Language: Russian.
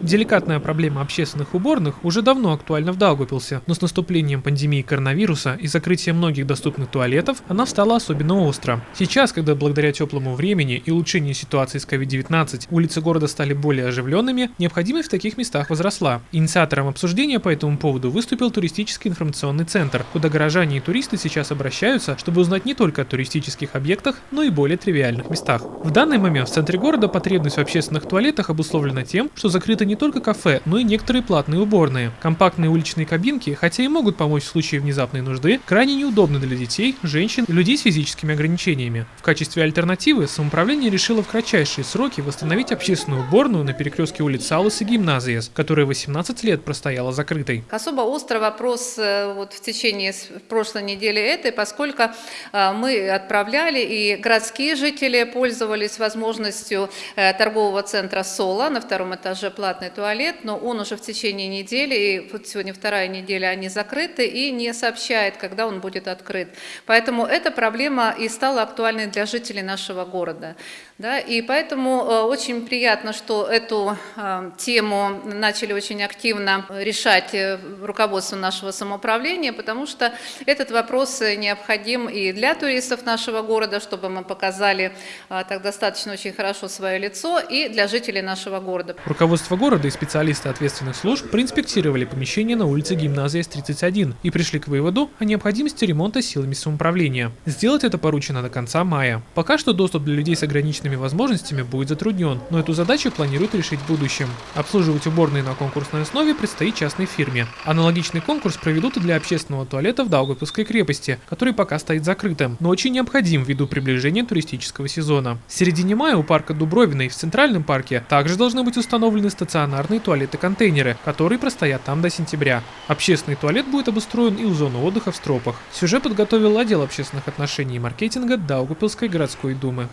Деликатная проблема общественных уборных уже давно актуальна в Даугавпилсе, но с наступлением пандемии коронавируса и закрытием многих доступных туалетов она стала особенно остро. Сейчас, когда благодаря теплому времени и улучшению ситуации с COVID-19 улицы города стали более оживленными, необходимость в таких местах возросла. Инициатором обсуждения по этому поводу выступил туристический информационный центр, куда горожане и туристы сейчас обращаются, чтобы узнать не только о туристических объектах, но и более тривиальных местах. В данный момент в центре города потребность в общественных туалетах обусловлена тем, что закрыты не только кафе, но и некоторые платные уборные. Компактные уличные кабинки, хотя и могут помочь в случае внезапной нужды, крайне неудобны для детей, женщин и людей с физическими ограничениями. В качестве альтернативы самоуправление решило в кратчайшие сроки восстановить общественную уборную на перекрестке улиц Алыс и Гимназиес, которая 18 лет простояла закрытой. Особо острый вопрос э, вот в течение прошлой недели этой, поскольку э, мы отправляли и городские жители пользовались возможностью э, торгового центра «Соло» на втором этаже платной платный туалет, но он уже в течение недели, и вот сегодня вторая неделя, они закрыты и не сообщает, когда он будет открыт. Поэтому эта проблема и стала актуальной для жителей нашего города. Да, и поэтому э, очень приятно, что эту э, тему начали очень активно решать э, руководство нашего самоуправления, потому что этот вопрос необходим и для туристов нашего города, чтобы мы показали так достаточно очень хорошо свое лицо, и для жителей нашего города. Руководство города и специалисты ответственных служб проинспектировали помещение на улице Гимназия С-31 и пришли к выводу о необходимости ремонта силами самоуправления. Сделать это поручено до конца мая. Пока что доступ для людей с ограниченными возможностями будет затруднен, но эту задачу планируют решить в будущем. Обслуживать уборные на конкурсной основе предстоит частной фирме. Аналогичный конкурс проведут и для общественного туалета в Даугавпилской крепости, который пока стоит закрытым, но очень необходим ввиду приближения туристического сезона. В середине мая у парка Дубровиной в Центральном парке также должны быть установлены стационарные туалеты-контейнеры, которые простоят там до сентября. Общественный туалет будет обустроен и у зоны отдыха в Стропах. Сюжет подготовил отдел общественных отношений и маркетинга Даугавпилской городской думы.